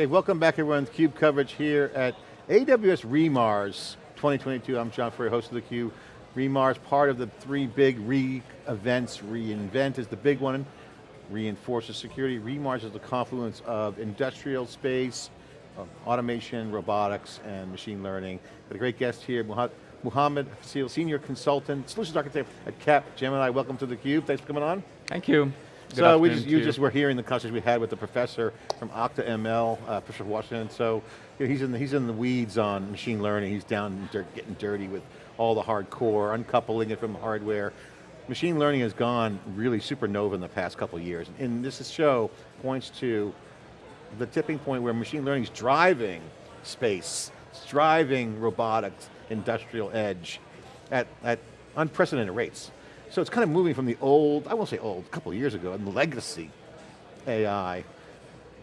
Okay, welcome back everyone to CUBE coverage here at AWS re:MARS 2022. I'm John Furrier, host of the theCUBE. re:MARS, part of the three big re-events. reInvent is the big one, reinforces security. re:MARS is the confluence of industrial space, automation, robotics, and machine learning. Got a great guest here, Muhammad Faseel, Senior Consultant, Solutions Architect at Capgemini. Welcome to theCUBE, thanks for coming on. Thank you. So we just, you just were hearing the conversation we had with the professor from OctoML, uh, Professor Washington. So you know, he's in the, he's in the weeds on machine learning. He's down dirt, getting dirty with all the hardcore, uncoupling it from hardware. Machine learning has gone really supernova in the past couple years. And this show points to the tipping point where machine learning is driving space, it's driving robotics, industrial edge at, at unprecedented rates. So it's kind of moving from the old, I won't say old, a couple years ago, and legacy AI. I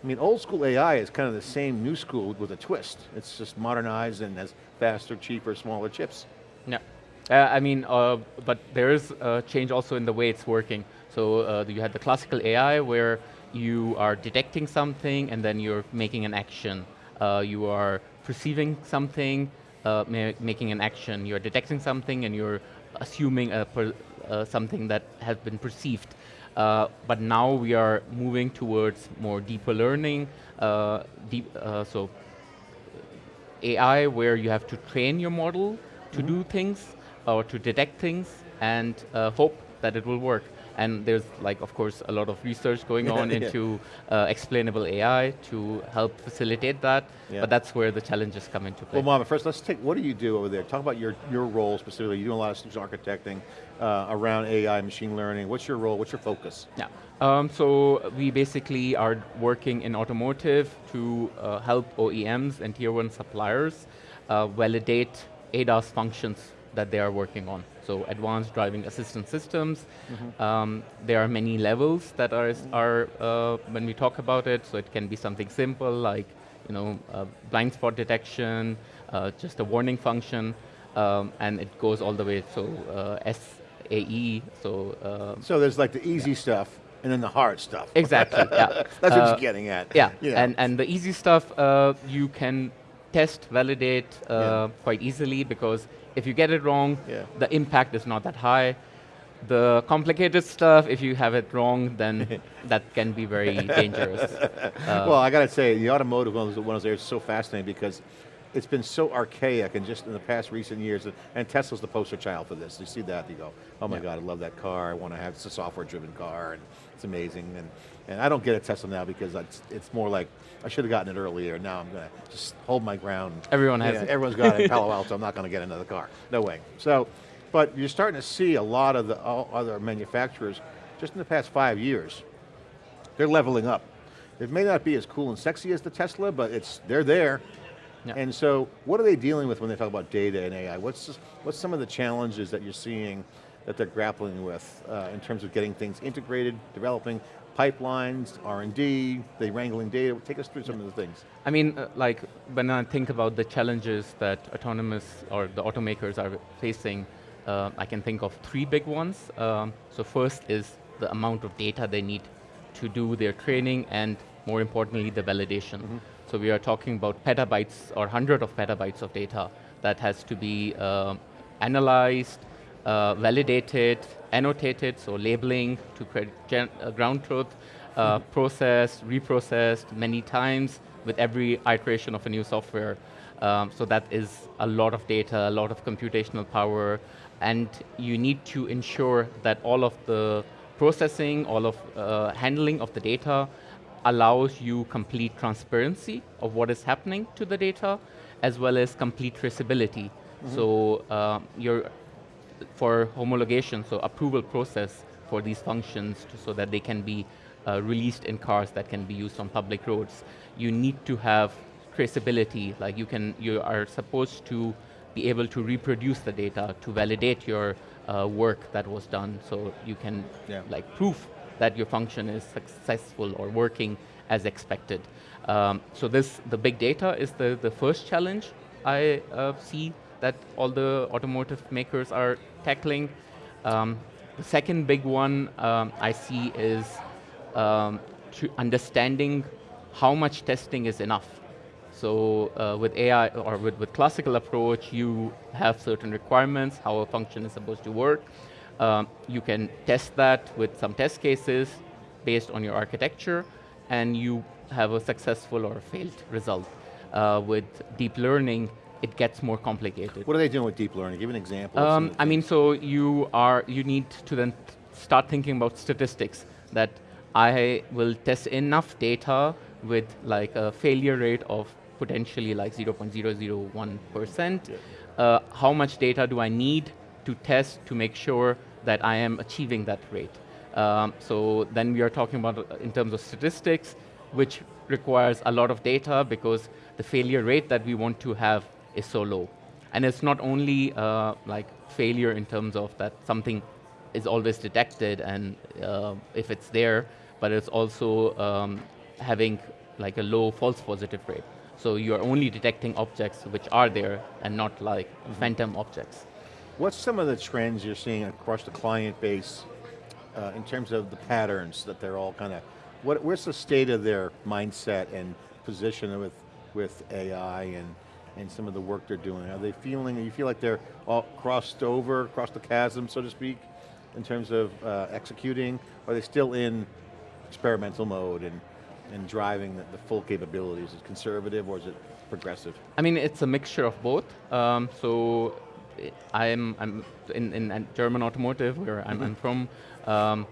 mean, old school AI is kind of the same new school with a twist. It's just modernized and has faster, cheaper, smaller chips. Yeah. Uh, I mean, uh, but there is a change also in the way it's working. So uh, you had the classical AI where you are detecting something and then you're making an action. Uh, you are perceiving something, uh, ma making an action. You're detecting something and you're assuming a, uh, something that has been perceived. Uh, but now we are moving towards more deeper learning, uh, deep, uh, so AI where you have to train your model to mm -hmm. do things or to detect things and uh, hope that it will work. And there's like, of course, a lot of research going on yeah. into uh, explainable AI to help facilitate that, yeah. but that's where the challenges come into play. Well, Mama, first let's take, what do you do over there? Talk about your, your role specifically. You do a lot of solution architecting uh, around AI, machine learning. What's your role, what's your focus? Yeah, um, so we basically are working in automotive to uh, help OEMs and tier one suppliers uh, validate ADAS functions that they are working on. So advanced driving assistance systems. Mm -hmm. um, there are many levels that are, are uh, when we talk about it, so it can be something simple like you know, uh, blind spot detection, uh, just a warning function, um, and it goes all the way, so uh, SAE, so... Um, so there's like the easy yeah. stuff, and then the hard stuff. Exactly, yeah. That's what you're uh, getting at. Yeah, you know. and, and the easy stuff, uh, you can test, validate yeah. quite easily because if you get it wrong, yeah. the impact is not that high. The complicated stuff, if you have it wrong, then that can be very dangerous. Uh, well, I got to say, the automotive one of those areas is so fascinating because it's been so archaic and just in the past recent years, and Tesla's the poster child for this. You see that, you go, oh my yeah. God, I love that car, I want to have, it's a software driven car, and it's amazing. And, and I don't get a Tesla now because it's, it's more like, I should have gotten it earlier, now I'm going to just hold my ground. Everyone has it. Everyone's got it in Palo Alto, I'm not going to get another car, no way. So, but you're starting to see a lot of the other manufacturers, just in the past five years, they're leveling up. It may not be as cool and sexy as the Tesla, but it's they're there. Yeah. And so, what are they dealing with when they talk about data and AI? What's, just, what's some of the challenges that you're seeing that they're grappling with uh, in terms of getting things integrated, developing pipelines, R&D, they wrangling data, take us through some yeah. of the things. I mean, uh, like, when I think about the challenges that autonomous or the automakers are facing, uh, I can think of three big ones. Um, so first is the amount of data they need to do their training and more importantly, the validation. Mm -hmm. So we are talking about petabytes or hundred of petabytes of data that has to be uh, analyzed, uh, validated, annotated, so labeling to create uh, ground truth, uh, processed, reprocessed many times with every iteration of a new software. Um, so that is a lot of data, a lot of computational power, and you need to ensure that all of the processing, all of uh, handling of the data allows you complete transparency of what is happening to the data, as well as complete traceability. Mm -hmm. So uh, you're, for homologation, so approval process for these functions to, so that they can be uh, released in cars that can be used on public roads. You need to have traceability, like you can, you are supposed to be able to reproduce the data to validate your uh, work that was done so you can yeah. like proof that your function is successful or working as expected. Um, so this, the big data is the, the first challenge I uh, see that all the automotive makers are tackling. Um, the second big one um, I see is um, understanding how much testing is enough? So uh, with AI, or with, with classical approach, you have certain requirements, how a function is supposed to work. Um, you can test that with some test cases based on your architecture, and you have a successful or failed result. Uh, with deep learning, it gets more complicated. What are they doing with deep learning? Give an example. Um, I mean, so you are you need to then start thinking about statistics. That I will test enough data with like a failure rate of potentially like 0.001%. Yeah. Uh, how much data do I need to test to make sure that I am achieving that rate? Um, so then we are talking about uh, in terms of statistics, which requires a lot of data because the failure rate that we want to have is so low. And it's not only uh, like failure in terms of that something is always detected and uh, if it's there, but it's also um, having like a low false positive rate. So you're only detecting objects which are there and not like mm -hmm. phantom objects. What's some of the trends you're seeing across the client base uh, in terms of the patterns that they're all kind of, what, where's the state of their mindset and position with, with AI and, and some of the work they're doing? Are they feeling, you feel like they're all crossed over, across the chasm, so to speak, in terms of uh, executing? Are they still in experimental mode and, and driving the, the, full capabilities? Is it conservative or is it progressive? I mean, it's a mixture of both. Um, so I'm, I'm in, in German automotive, where I'm. I'm from, um,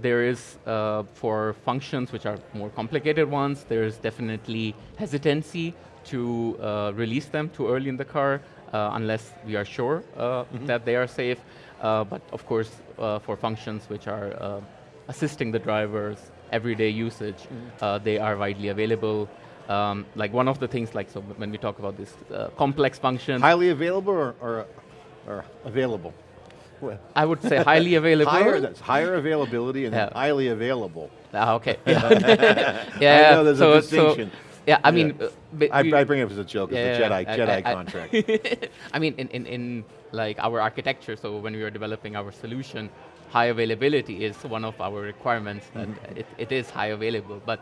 there is, uh, for functions which are more complicated ones, there's definitely hesitancy to uh, release them too early in the car, uh, unless we are sure mm -hmm. that they are safe. Uh, but of course, uh, for functions which are assisting the drivers, everyday usage, mm -hmm. they are widely available. Um, like one of the things, like so when we talk about this complex function. Highly available or, or, or available? I would say highly available. higher, that's higher availability and yeah. highly available. Ah, okay. Yeah, yeah I know there's so, a distinction. So, yeah, I mean, uh, I, I, bring it up as a joke. It's a Jedi I, Jedi I, contract. I mean, in, in in like our architecture. So when we were developing our solution, high availability is one of our requirements. That mm -hmm. it, it is high available, but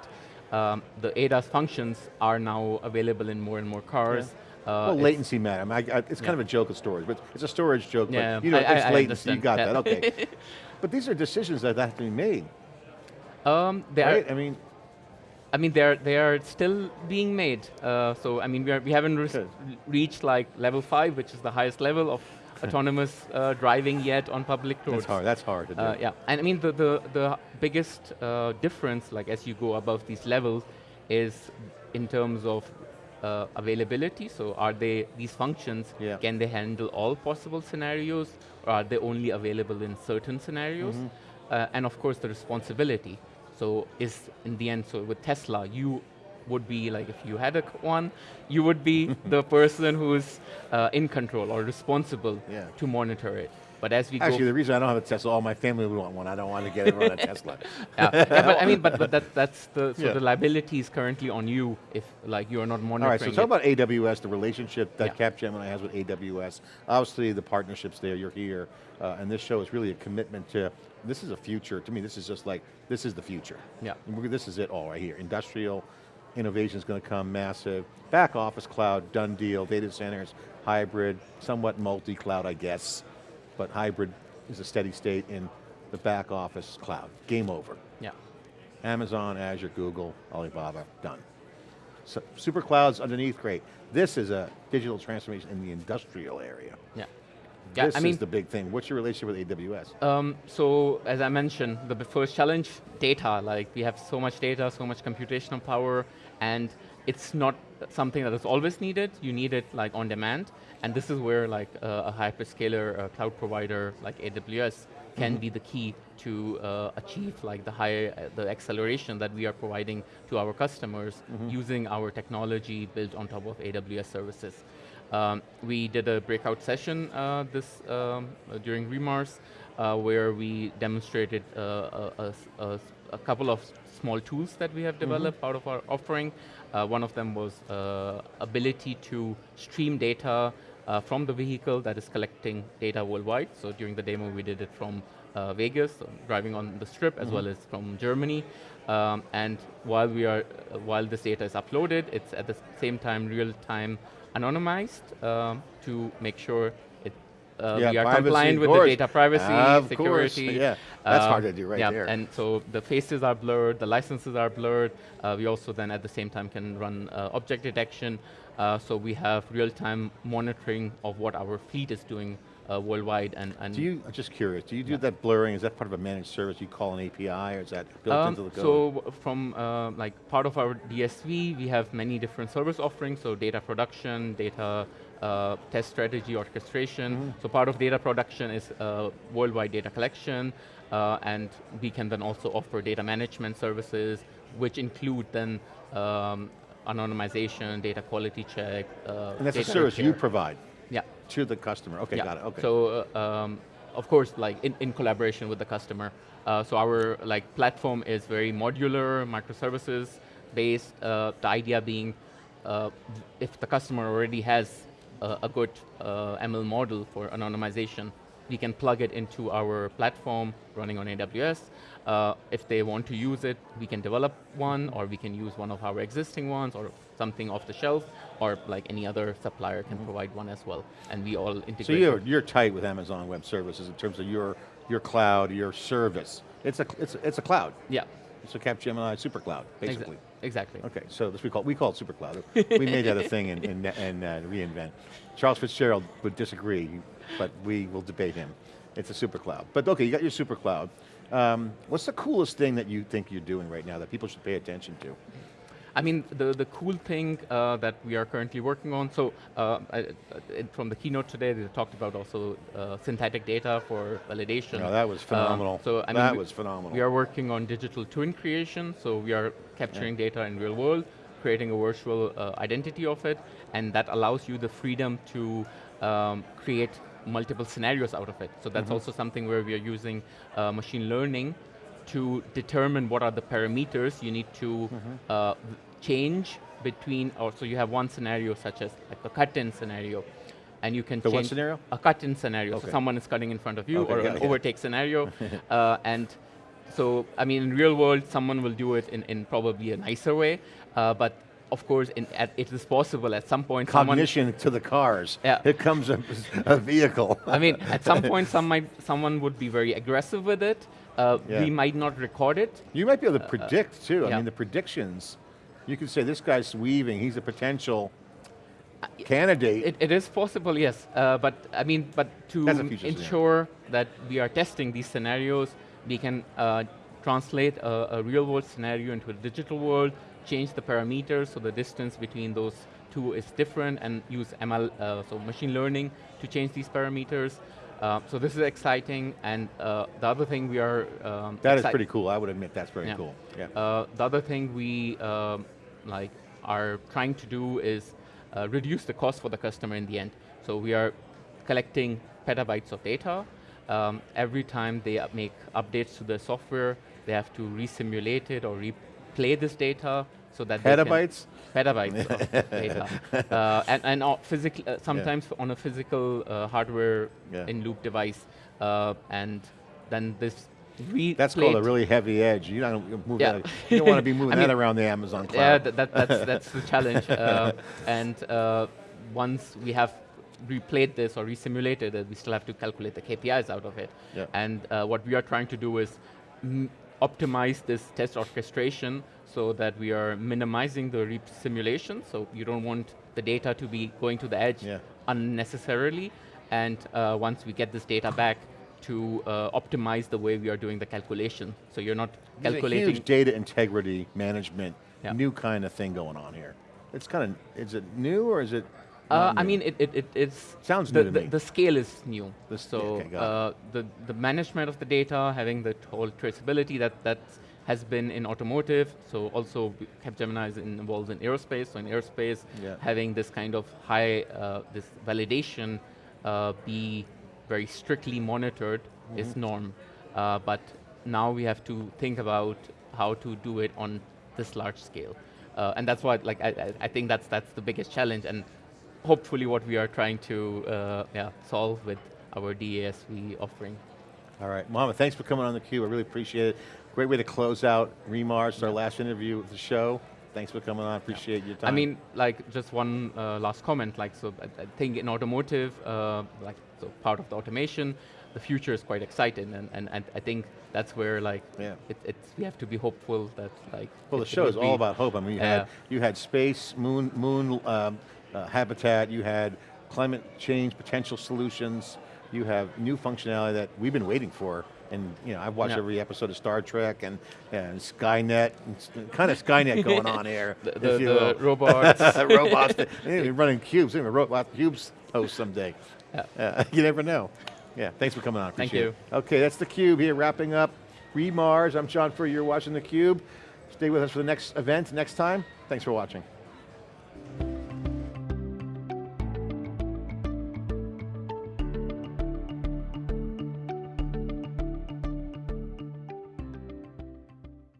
um, the ADAS functions are now available in more and more cars. Yeah uh, well, latency matter. I mean, I, I, it's kind of a joke of storage, but it's a storage joke. Yeah, but, you know, it's latency. You got that. Okay. but these are decisions that have to be made. Um, they right? Are, I mean, I mean, they're they are still being made. Uh, so I mean, we are we haven't re reached like level five, which is the highest level of autonomous uh, driving yet on public roads. That's hard. That's hard to do. Uh, yeah, and I mean the the the biggest uh, difference, like as you go above these levels, is in terms of uh, availability. So are they, these functions, yeah. can they handle all possible scenarios or are they only available in certain scenarios? Mm -hmm. uh, and of course the responsibility. So is in the end, so with Tesla, you would be like if you had a one, you would be the person who's uh, in control or responsible yeah. to monitor it. But as we go. Actually, the reason I don't have a Tesla, all my family would want one. I don't want to get everyone a Tesla. yeah. yeah. but I mean, but, but that, that's the, so yeah. the liability is currently on you if like you are not monitoring All right, so talk about AWS, the relationship that yeah. Capgemini has with AWS. Obviously the partnerships there, you're here, uh, and this show is really a commitment to, this is a future, to me this is just like, this is the future. Yeah. This is it all right here. Industrial, innovation is going to come massive. Back office cloud, done deal, data centers, hybrid, somewhat multi-cloud I guess but hybrid is a steady state in the back office cloud. Game over. Yeah. Amazon, Azure, Google, Alibaba, done. So, super clouds underneath, great. This is a digital transformation in the industrial area. Yeah. Yeah, this I mean, is the big thing. What's your relationship with AWS? Um, so, as I mentioned, the first challenge, data. Like, we have so much data, so much computational power, and it's not something that is always needed. You need it like on demand. And this is where like uh, a hyperscaler a cloud provider like AWS can mm -hmm. be the key to uh, achieve like the high, uh, the acceleration that we are providing to our customers mm -hmm. using our technology built on top of AWS services. Um, we did a breakout session uh, this um, during re:MARS uh, where we demonstrated uh, a, a, a, couple of small tools that we have mm-hmm. developed mm -hmm. out of our offering. one of them was ability to stream data uh, from the vehicle that is collecting data worldwide. So during the demo, we did it from uh, Vegas, so driving on the strip, as mm -hmm. well as from Germany. Um, and while we are, uh, while this data is uploaded, it's at the same time real time anonymized um, to make sure it, uh, yeah, we are compliant with the data privacy, uh, security. Course. Yeah, that's hard to do right yeah, there. And so the faces are blurred, the licenses are blurred. Uh, we also then at the same time can run uh, object detection. Uh, so we have real time monitoring of what our fleet is doing uh, worldwide. And, and do you, I'm just curious, do you do yeah. that blurring, is that part of a managed service you call an API, or is that built um, into the code? So from uh, like part of our DSV, we have many different service offerings, so data production, data uh, test strategy, orchestration. Mm -hmm. So part of data production is uh, worldwide data collection, uh, and we can then also offer data management services, which include then um, anonymization, data quality check. Uh, and that's a service repair. you provide? To the customer, okay, yeah. got it, okay. So, uh, um, of course, like in, in collaboration with the customer. Uh, so our like platform is very modular, microservices based. Uh, the idea being, uh, if the customer already has a good uh, ML model for anonymization, we can plug it into our platform running on AWS. Uh, if they want to use it, we can develop one, or we can use one of our existing ones, or something off the shelf, or like any other supplier can provide one as well. And we all integrate. So you're, you're tight with Amazon Web Services in terms of your, your cloud, your service. It's a, it's, it's a cloud. Yeah. It's a Capgemini super cloud, basically. Exactly. Okay, so this we call we call it super cloud. we made that a thing in, in, in uh, reInvent. Charles Fitzgerald would disagree, but we will debate him. It's a super cloud. But okay, you got your super cloud. Um, what's the coolest thing that you think you're doing right now that people should pay attention to? I mean, the, the cool thing uh, that we are currently working on, so uh, I, from the keynote today, they talked about also uh, synthetic data for validation. No, that was phenomenal. Um, so I That mean, was phenomenal. We are working on digital twin creation, so we are capturing yeah. data in real world, creating a virtual uh, identity of it, and that allows you the freedom to um, create multiple scenarios out of it. So that's mm -hmm. also something where we are using uh, machine learning to determine what are the parameters you need to mm -hmm. uh, change between, or so you have one scenario such as like a cut-in scenario, and you can the change what scenario? a cut-in scenario. Okay. So someone is cutting in front of you, okay, or yeah, an yeah. overtake scenario, uh, and so I mean, in real world, someone will do it in, in probably a nicer way, uh, but of course, in, at, it is possible at some point. Cognition to the cars. Yeah. Here comes a, a vehicle. I mean, at some point, some might, someone would be very aggressive with it. Uh, yeah. We might not record it. You might be able to uh, predict too. I mean, the predictions. You could say this guy's weaving. He's a potential candidate. It, it is possible, yes. Uh, but I mean, but to ensure that we are testing these scenarios, we can uh, translate a, a real world scenario into a digital world change the parameters so the distance between those two is different and use ML, uh, so machine learning to change these parameters. Uh, so this is exciting, and uh, the other thing we are um, that is pretty cool. I would admit that's very yeah. cool. Yeah. Uh, the other thing we um, like are trying to do is uh, reduce the cost for the customer in the end. So we are collecting petabytes of data. Um, every time they make updates to the software, they have to resimulate it or replay this data so that petabytes, petabytes of data, uh, and and uh, physical uh, sometimes yeah. on a physical uh, hardware yeah. in loop device, uh, and then this. That's called a really heavy edge. You don't move yeah. that. You don't want to be moving I mean, that around the Amazon cloud. Yeah, that, that that's that's the challenge. Uh, and once we have replayed this or resimulated it, we still have to calculate the KPIs out of it. Yeah. And what we are trying to do is optimize this test orchestration so that we are minimizing the re simulation, so you don't want the data to be going to the edge yeah. unnecessarily, and uh, once we get this data back, to uh, optimize the way we are doing the calculation. So you're not There's calculating- a huge data integrity management, yeah. new kind of thing going on here. It's kind of, is it new or is it uh, I mean, it, it, it it's sounds the, new the, me. the, scale is new. The so okay, uh, the the management of the data, having the whole traceability that that has been in automotive. So also Capgemini is involved in aerospace. So in aerospace, yeah. having this kind of high uh, this validation uh, be very strictly monitored mm -hmm. is mm-hmm. norm. Uh, but now we have to think about how to do it on this large scale. Uh, and that's why like, I, I think that's that's the biggest challenge. And hopefully what we are trying to uh, yeah, solve with our DASV offering. All right, Mohammed, thanks for coming on theCUBE, I really appreciate it. Great way to close out re:MARS, our last interview of the show. Thanks for coming on, appreciate your time. I mean, like just one uh, last comment. Like, so I, I think in automotive, uh, like so part of the automation, the future is quite exciting, and, and, and I think that's where like Yeah. it, it's we have to be hopeful that like. Well, the show is all about hope. I mean, you, Yeah. had, you had space, moon, moon um, uh, habitat, you had climate change potential solutions, you have new functionality that we've been waiting for. And you know, I've watched every episode of Star Trek and, and Skynet, and kind of Skynet going on here. The, the, the robots. robots, be running cubes, be robot cubes host someday. Yeah. Uh, you never know. Yeah, thanks for coming on, Thank appreciate you. it. Okay, that's theCUBE here, wrapping up re:MARS. I'm John Furrier, you're watching theCUBE. Stay with us for the next event next time. Thanks for watching.